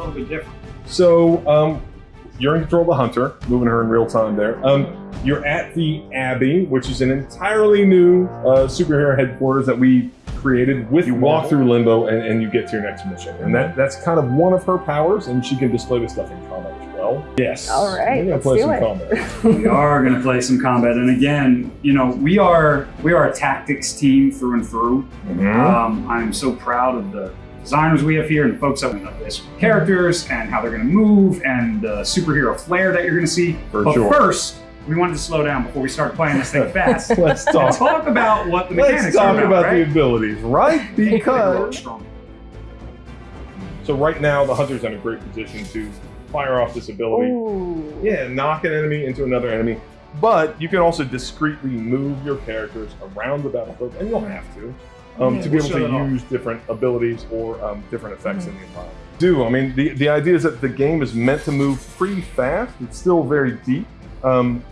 little bit different? So um, you're in control of the hunter, moving her in real time there. Um, you're at the Abbey, which is an entirely new uh, superhero headquarters that we created with You walk walk. through limbo and, and you get to your next mission. And that, that's kind of one of her powers, and she can display this stuff in combat as well. Yes. All right, We're gonna play some it. combat. we are going to play some combat, and again, you know, we are we are a tactics team through and through. Mhm. Um, I'm so proud of the designers we have here and the folks that we know this characters and how they're going to move and the superhero flair that you're going to see. For but sure. first, we wanted to slow down before we start playing this thing fast. Let's talk. talk about what the mechanics Let's are talk about, about right? the abilities, right? Because so right now the hunter's in a great position to fire off this ability. Ooh. Yeah, knock an enemy into another enemy. But you can also discreetly move your characters around the battlefield, and you'll have to, um, Yeah, to be we'll able show that to off. use different abilities or um, different effects in the environment. Do I mean the the idea is that the game is meant to move pretty fast. It's still very deep. Um,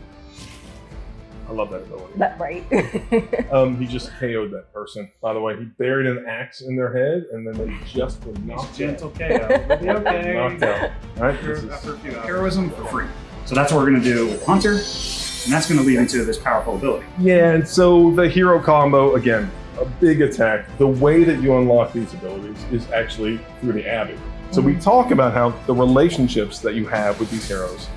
I love that ability. That right. Um, he just KO'd that person. By the way, he buried an axe in their head, and then they just were knocked Gentle out. KO. Be okay. Knocked out. All right, this is After, you heroism for free. So that's what we're going to do with Hunter, and that's going to lead into this powerful ability. Yeah, and so the hero combo, again, a big attack. The way that you unlock these abilities is actually through the Abbey. So we mm-hmm. talk about how the relationships that you have with these heroes,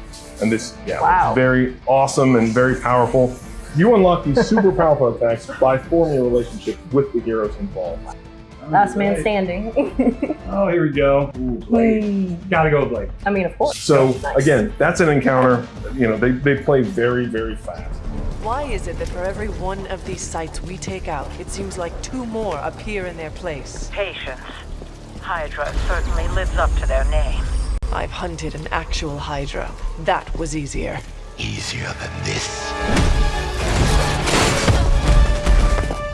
and this, yeah, Wow. very awesome and very powerful. You unlock these super powerful attacks by forming a relationship with the heroes involved. Last man standing. Oh, here we go. Ooh, Blade. Gotta go with Blade. I mean, of course. So Nice. again, that's an encounter. You know, they, they play very, very fast. Why is it that for every one of these sites we take out, it seems like two more appear in their place? Patience. Hydra certainly lives up to their name. I've hunted an actual Hydra. That was easier. Easier than this.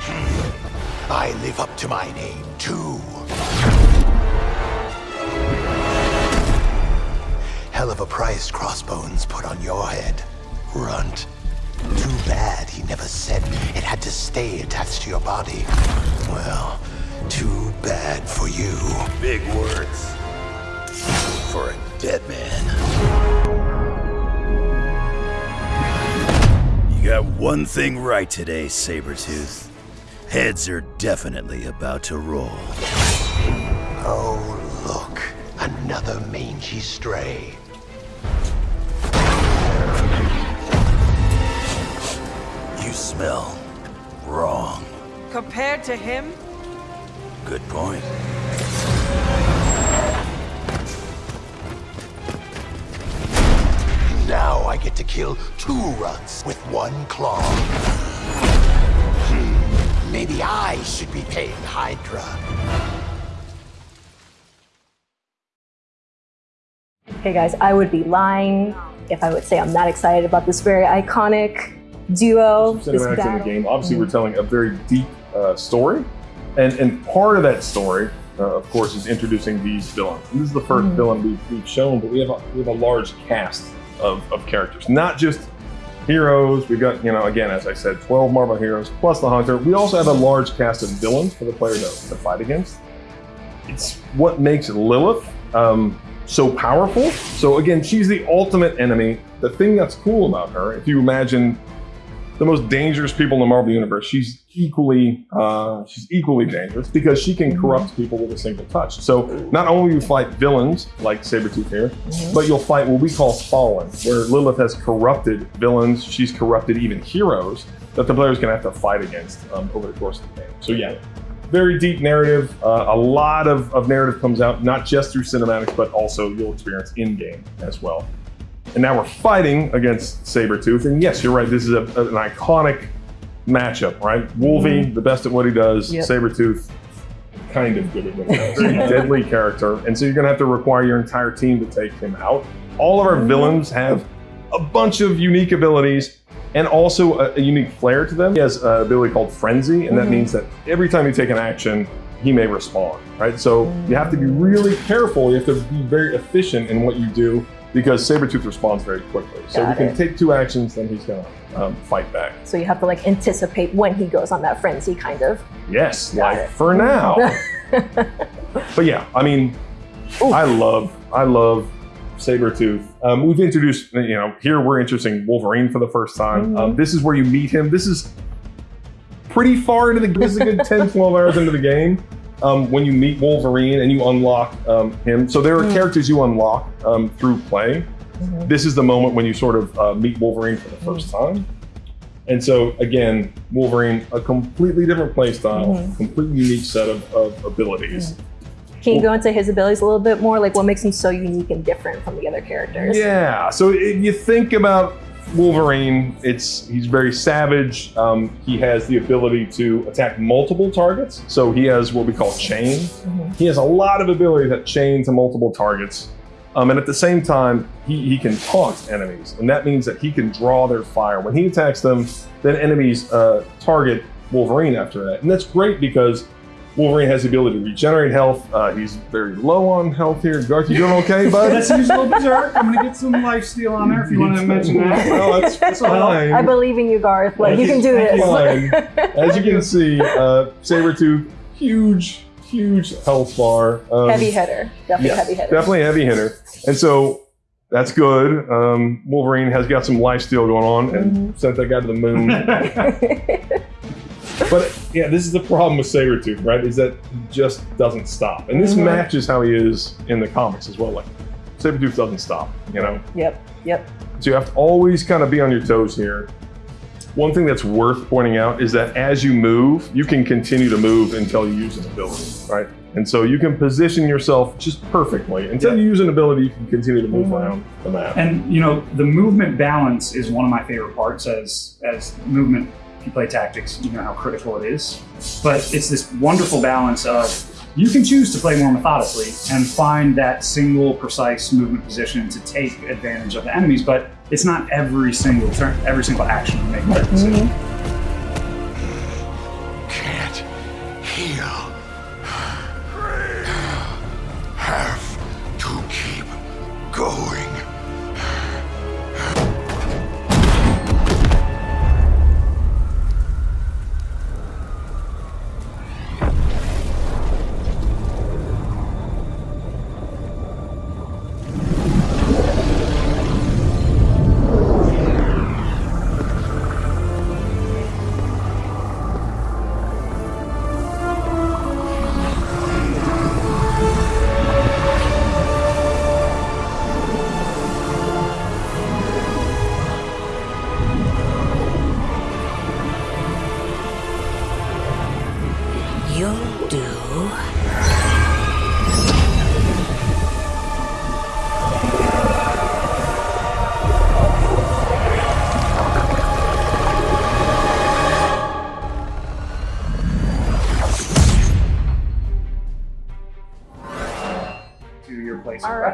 Hmm. I live up to my name, too. Hell of a price Crossbones put on your head, Runt. Too bad he never said it had to stay attached to your body. Well, too bad for you. Big words. For a dead man. You got one thing right today, Sabretooth. Heads are definitely about to roll. Oh, look. Another mangy stray. Compared to him, Good point. Now I get to kill two runts with one claw. Hmm, Maybe I should be paying Hydra. Hey guys, I would be lying if I would say I'm not excited about this very iconic duo. This cinematics in the game. Obviously, we're telling a very deep uh, story, and and part of that story, uh, of course, is introducing these villains. And this is the 1st villain we've, we've shown, but we have a, we have a large cast of, of characters, not just heroes. We've got you know again, as I said, 12 Marvel heroes plus the Hunter. We also have a large cast of villains for the player to, to fight against. It's what makes Lilith. Um, so powerful. So again, she's the ultimate enemy. The thing that's cool about her, if you imagine the most dangerous people in the Marvel universe. She's equally uh, she's equally dangerous because she can corrupt people with a single touch. So not only you fight villains like Sabretooth here, but you'll fight what we call fallen, where Lilith has corrupted villains. She's corrupted even heroes that the player's gonna have to fight against um, over the course of the game. So yeah. Very deep narrative. Uh, a lot of, of narrative comes out, not just through cinematics, but also you'll experience in game as well. And now we're fighting against Sabretooth. And yes, you're right. This is a, an iconic matchup, right? Wolvie, mm-hmm. the best at what he does. Yep. Sabretooth, kind of good at what he does. Very deadly character. And so you're going to have to require your entire team to take him out. All of our villains have a bunch of unique abilities and also a, a unique flair to them. He has an ability called Frenzy, and that mm-hmm. means that every time you take an action, he may respond, right? So you have to be mm. really careful. You have to be very efficient in what you do because Sabretooth responds very quickly. So Got you can it. take two actions, then he's going to um, fight back. So you have to like anticipate when he goes on that frenzy, kind of. Yes, Got like it. for now. but yeah, I mean, Ooh. I love, I love Sabretooth. Um, we've introduced, you know, here we're introducing Wolverine for the first time. Mhm. Um, this is where you meet him. This is pretty far into the, this is a good 10, 12 hours into the game. Um, when you meet Wolverine and you unlock um, him. So there are Mm. characters you unlock um, through play. Mhm. This is the moment when you sort of uh, meet Wolverine for the first time. And so again, Wolverine, a completely different play style, Mhm. completely unique set of, of abilities. Can you go into his abilities a little bit more? Like what makes him so unique and different from the other characters? Yeah. So if you think about Wolverine, it's he's very savage. Um, he has the ability to attack multiple targets. So he has what we call chain. Mhm. He has a lot of ability that chain to multiple targets. Um, and at the same time, he, he can taunt enemies. And that means that he can draw their fire. When he attacks them, then enemies uh, target Wolverine after that. And that's great because Wolverine has the ability to regenerate health. Uh, he's very low on health here. Garth, you doing okay, bud? Let's use a little berserk. I'm gonna get some life steal on there if you want to mention that. Well, that's, that's fine. I believe in you, Garth. Like you can do this. Fine. As you can see, uh, Sabretooth, huge, huge health bar. Um, heavy hitter. Definitely yes, heavy hitter. Definitely a heavy hitter. And so that's good. Um, Wolverine has got some life steal going on and Mm-hmm. sent that guy to the moon. But yeah, this is the problem with Sabretooth, right? Is that he just doesn't stop. And this Mhm. matches how he is in the comics as well. Like Sabretooth doesn't stop, you know? Yep. Yep. So you have to always kind of be on your toes here. One thing that's worth pointing out is that as you move, you can continue to move until you use an ability, right? And so you can position yourself just perfectly. Until you use an ability, you can continue to move Mhm. around the map. And you know, the movement balance is one of my favorite parts as as movement. You play tactics, you know how critical it is. But it's this wonderful balance of you can choose to play more methodically and find that single precise movement position to take advantage of the enemies, but it's not every single turn, every single action you make that decision. Can't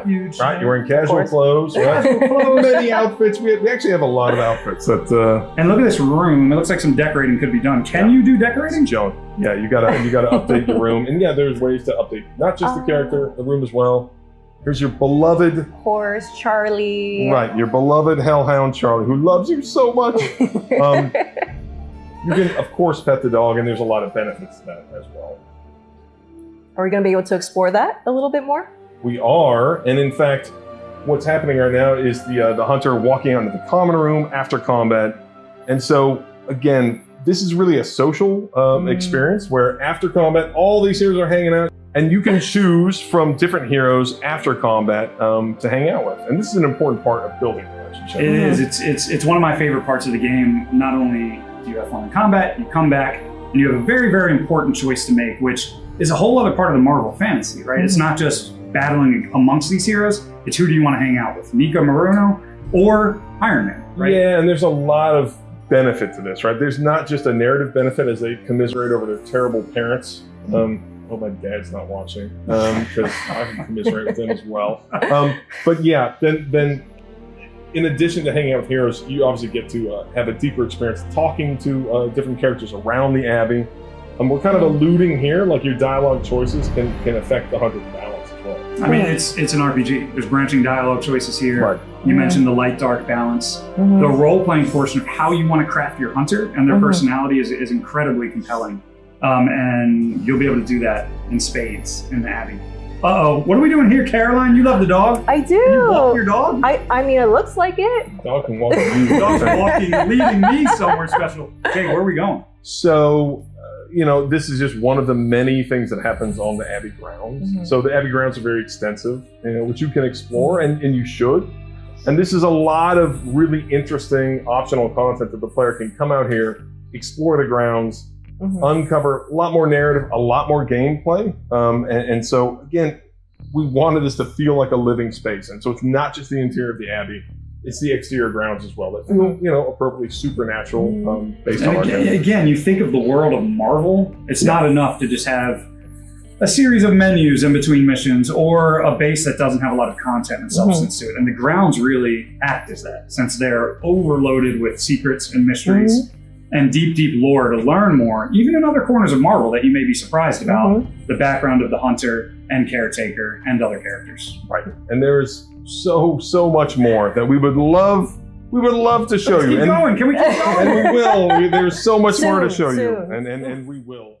place All right. refuge. You're wearing casual course. clothes, right? Many outfits. We, we actually have a lot of outfits that uh, And look at this room. It looks like some decorating could be done. Can you do decorating? Joan. Yeah, you gotta you gotta update your room, and yeah, there's ways to update not just the Ah. character, the room as well. Here's your beloved, Horse, Charlie. right, your beloved Hellhound Charlie, who loves you so much. Um, you can, of course, pet the dog, and there's a lot of benefits to that as well. Are we going to be able to explore that a little bit more? We are, and in fact, what's happening right now is the uh, the hunter walking onto the common room after combat, and so again, this is really a social um, Mm. experience where after combat, all these heroes are hanging out, and you can choose from different heroes after combat um, to hang out with, and this is an important part of building relationships. It is. It's it's it's one of my favorite parts of the game. Not only do you have fun in combat, you come back and you have a very very important choice to make, which is a whole other part of the Marvel fantasy, right? It's not just battling amongst these heroes. It's who do you want to hang out with, Nico Minoru or Iron Man, right? Yeah, and there's a lot of benefit to this, right? There's not just a narrative benefit as they commiserate over their terrible parents. Um, oh, my dad's not watching because I can commiserate with them as well. Um, but yeah, then then in addition to hanging out with heroes, you obviously get to uh, have a deeper experience talking to uh, different characters around the abbey. Um, we're kind of alluding here, like your dialogue choices can can affect the hunter balance as well. I mean, it's it's an RPG. There's branching dialogue choices here. Right. You mentioned the light dark balance. Mhm. The role playing portion of how you want to craft your hunter and their Mhm. personality is, is incredibly compelling. Um, and you'll be able to do that in spades in the Abbey. Uh oh. What are we doing here, Caroline? You love the dog? I do. You walk your dog? I, I mean, it looks like it. Dog can walk with you. Dog's walking, leading me somewhere special. Okay, where are we going? So, you know, this is just one of the many things that happens on the Abbey grounds. Mhm. So the Abbey grounds are very extensive, you know, which you can explore, and, and you should. And this is a lot of really interesting optional content that the player can come out here, explore the grounds, Mhm. uncover a lot more narrative, a lot more gameplay. Um, and, and so, again, we wanted this to feel like a living space. And so it's not just the interior of the Abbey, it's the exterior grounds as well that feel, mm-hmm. you know, appropriately supernatural um, mm-hmm. based on And our again, game. again, you think of the world of Marvel, it's not enough to just have a series of menus in between missions or a base that doesn't have a lot of content and mm-hmm. substance to it. And the grounds really act as that, since they're overloaded with secrets and mysteries and deep, deep lore to learn more, even in other corners of Marvel that you may be surprised about the background of the Hunter and Caretaker and other characters. Right. And there's so, so much more that we would love, we would love to show Let's you. keep And, going. Can we keep going? and we will. We, there's so much more to Soon, show you. And, and, and we will.